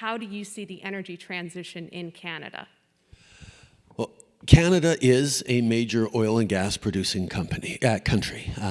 how do you see the energy transition in Canada? Well, Canada is a major oil and gas producing company, uh, country. Uh,